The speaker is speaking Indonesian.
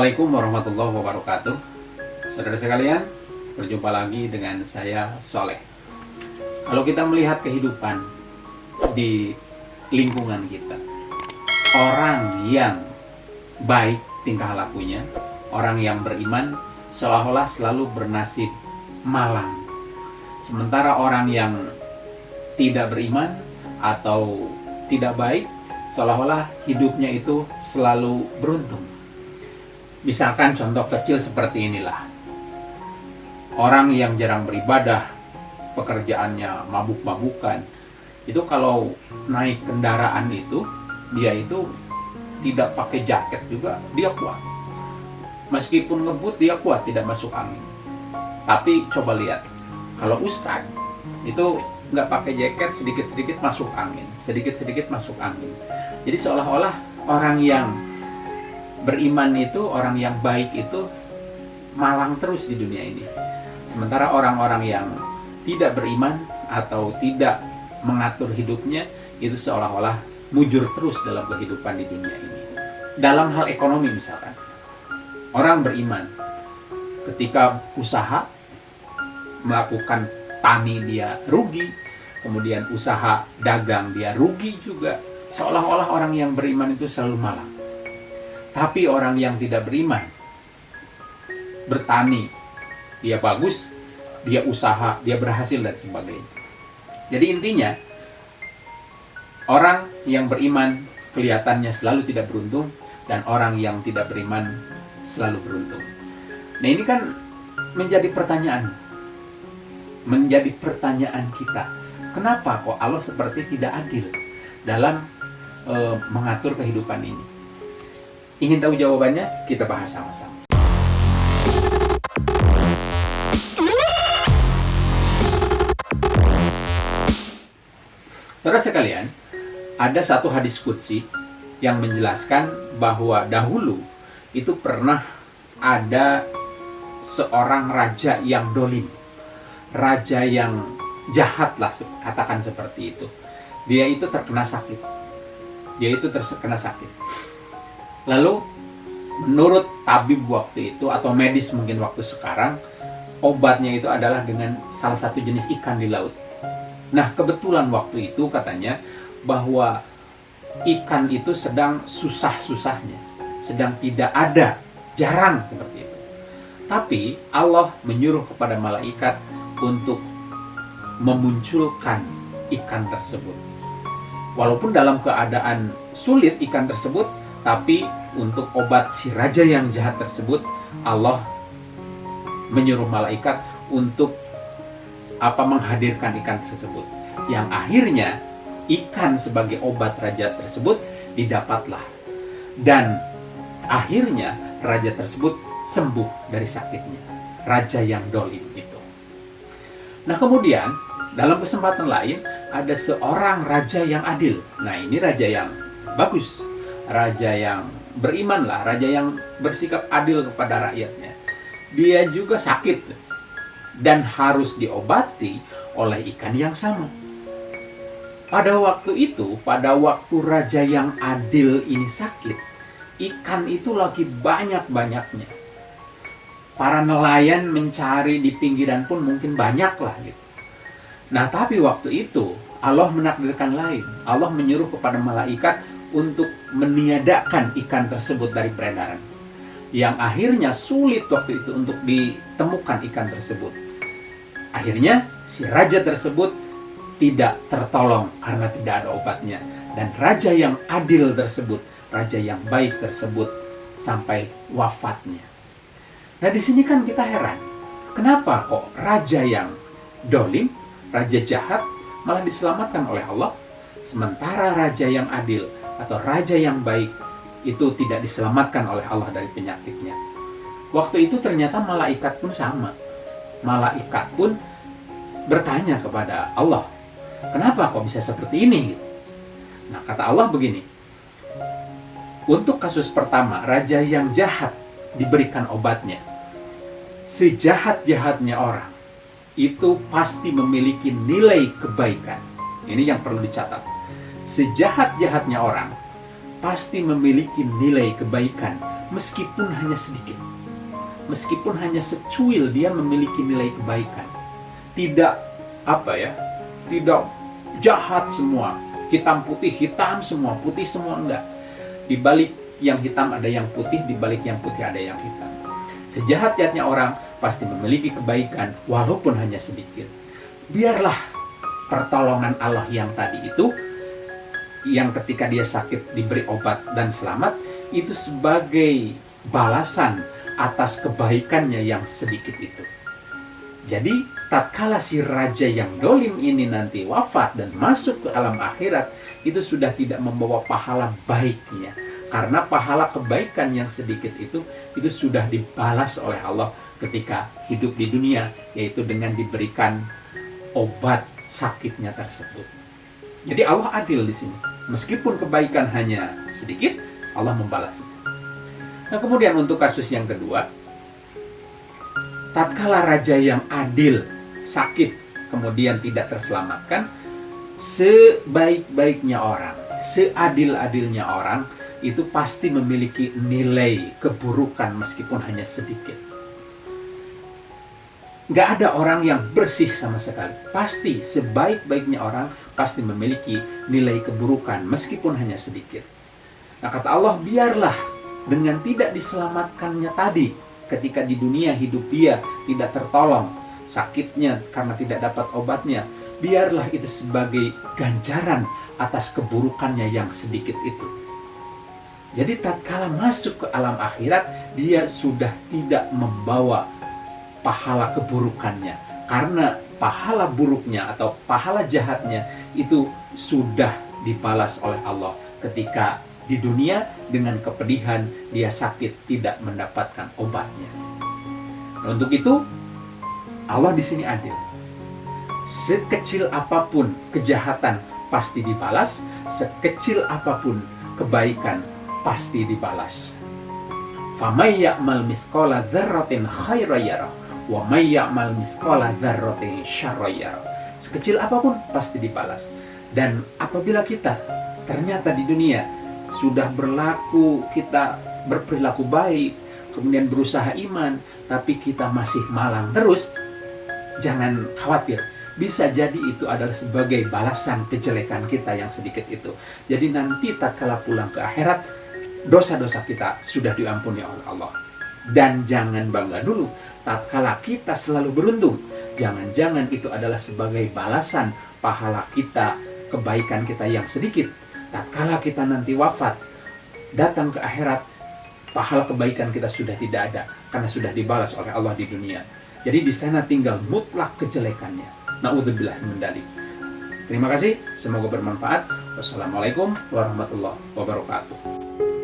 Assalamualaikum warahmatullahi wabarakatuh. Saudara sekalian, berjumpa lagi dengan saya Soleh. Kalau kita melihat kehidupan di lingkungan kita Orang yang baik tingkah lakunya Orang yang beriman seolah-olah selalu bernasib malang. Sementara orang yang tidak beriman atau tidak baik Seolah-olah hidupnya itu selalu beruntung Misalkan contoh kecil seperti inilah. Orang yang jarang beribadah, pekerjaannya mabuk-mabukan, itu kalau naik kendaraan itu, dia itu tidak pakai jaket juga, dia kuat. Meskipun ngebut, dia kuat, tidak masuk angin. Tapi coba lihat, kalau Ustadz itu nggak pakai jaket, sedikit-sedikit masuk angin, sedikit-sedikit masuk angin. Jadi seolah-olah orang yang beriman itu orang yang baik itu malang terus di dunia ini. Sementara orang-orang yang tidak beriman atau tidak mengatur hidupnya itu seolah-olah mujur terus dalam kehidupan di dunia ini. Dalam hal ekonomi misalkan, orang beriman ketika usaha melakukan tani dia rugi, kemudian usaha dagang dia rugi juga. Seolah-olah orang yang beriman itu selalu malang. Tapi orang yang tidak beriman, bertani, dia bagus, dia usaha, dia berhasil dan sebagainya. Jadi intinya, orang yang beriman kelihatannya selalu tidak beruntung, dan orang yang tidak beriman selalu beruntung. Nah ini kan menjadi pertanyaan, menjadi pertanyaan kita. Kenapa kok Allah seperti tidak adil dalam e, mengatur kehidupan ini? Ingin tahu jawabannya? Kita bahas sama-sama. Saudara sekalian, ada satu hadis kutsi yang menjelaskan bahwa dahulu itu pernah ada seorang raja yang dolim. Raja yang jahat lah, katakan seperti itu. Dia itu terkena sakit. Dia itu terkena sakit Lalu menurut tabib waktu itu atau medis mungkin waktu sekarang obatnya itu adalah dengan salah satu jenis ikan di laut. Nah kebetulan waktu itu katanya bahwa ikan itu sedang susah-susahnya, sedang tidak ada, jarang seperti itu. Tapi Allah menyuruh kepada malaikat untuk memunculkan ikan tersebut. Walaupun dalam keadaan sulit ikan tersebut tapi untuk obat si raja yang jahat tersebut, Allah menyuruh malaikat untuk apa menghadirkan ikan tersebut. Yang akhirnya ikan sebagai obat raja tersebut didapatlah. Dan akhirnya raja tersebut sembuh dari sakitnya. Raja yang dolim itu. Nah kemudian dalam kesempatan lain ada seorang raja yang adil. Nah ini raja yang bagus raja yang beriman lah, raja yang bersikap adil kepada rakyatnya. Dia juga sakit dan harus diobati oleh ikan yang sama. Pada waktu itu, pada waktu raja yang adil ini sakit, ikan itu lagi banyak-banyaknya. Para nelayan mencari di pinggiran pun mungkin banyak lah gitu. Nah tapi waktu itu Allah menakdirkan lain. Allah menyuruh kepada malaikat untuk meniadakan ikan tersebut dari peredaran. Yang akhirnya sulit waktu itu untuk ditemukan ikan tersebut. Akhirnya si raja tersebut tidak tertolong karena tidak ada obatnya. Dan raja yang adil tersebut, raja yang baik tersebut sampai wafatnya. Nah di sini kan kita heran. Kenapa kok raja yang dolim, raja jahat malah diselamatkan oleh Allah? Sementara raja yang adil, atau raja yang baik itu tidak diselamatkan oleh Allah dari penyakitnya. Waktu itu ternyata malaikat pun sama. Malaikat pun bertanya kepada Allah, kenapa kok bisa seperti ini? Nah kata Allah begini, untuk kasus pertama, raja yang jahat diberikan obatnya. Sejahat-jahatnya orang, itu pasti memiliki nilai kebaikan. Ini yang perlu dicatat sejahat-jahatnya orang pasti memiliki nilai kebaikan meskipun hanya sedikit. Meskipun hanya secuil dia memiliki nilai kebaikan. Tidak apa ya? Tidak jahat semua. Hitam putih, hitam semua, putih semua enggak. Di balik yang hitam ada yang putih, di balik yang putih ada yang hitam. Sejahat-jahatnya orang pasti memiliki kebaikan walaupun hanya sedikit. Biarlah pertolongan Allah yang tadi itu yang ketika dia sakit diberi obat dan selamat itu sebagai balasan atas kebaikannya yang sedikit itu. Jadi, tatkala si raja yang dolim ini nanti wafat dan masuk ke alam akhirat, itu sudah tidak membawa pahala baiknya. Karena pahala kebaikan yang sedikit itu, itu sudah dibalas oleh Allah ketika hidup di dunia, yaitu dengan diberikan obat sakitnya tersebut. Jadi Allah adil di sini. Meskipun kebaikan hanya sedikit, Allah membalasnya. Nah kemudian untuk kasus yang kedua, tatkala raja yang adil sakit kemudian tidak terselamatkan, sebaik-baiknya orang, seadil-adilnya orang itu pasti memiliki nilai keburukan meskipun hanya sedikit. Gak ada orang yang bersih sama sekali. Pasti sebaik-baiknya orang pasti memiliki nilai keburukan meskipun hanya sedikit. Nah kata Allah, biarlah dengan tidak diselamatkannya tadi ketika di dunia hidup dia tidak tertolong sakitnya karena tidak dapat obatnya biarlah itu sebagai ganjaran atas keburukannya yang sedikit itu jadi tatkala masuk ke alam akhirat dia sudah tidak membawa pahala keburukannya karena pahala buruknya atau pahala jahatnya itu sudah dibalas oleh Allah ketika di dunia dengan kepedihan dia sakit tidak mendapatkan obatnya. Nah, untuk itu Allah di sini adil. Sekecil apa pun kejahatan pasti dibalas, sekecil apa pun kebaikan pasti dibalas. Dzarratin khairan wa ya'mal misqala dzarratin syarran Sekecil apa pun pasti dibalas. Dan apabila kita ternyata di dunia sudah berlaku, kita berperilaku baik, kemudian berusaha iman, tapi kita masih malang terus, jangan khawatir. Bisa jadi itu adalah sebagai balasan kejelekan kita yang sedikit itu. Jadi nanti tak kalah pulang ke akhirat, dosa-dosa kita sudah diampuni oleh Allah. Dan jangan bangga dulu, tatkala kita selalu beruntung. Jangan-jangan itu adalah sebagai balasan pahala kita, kebaikan kita yang sedikit tatkala kita nanti wafat, datang ke akhirat, pahala kebaikan kita sudah tidak ada karena sudah dibalas oleh Allah di dunia. Jadi di sana tinggal mutlak kejelekannya. Nauzubillah mendalik. Terima kasih, semoga bermanfaat. Wassalamualaikum warahmatullahi wabarakatuh.